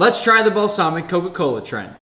Let's try the balsamic Coca-Cola trend.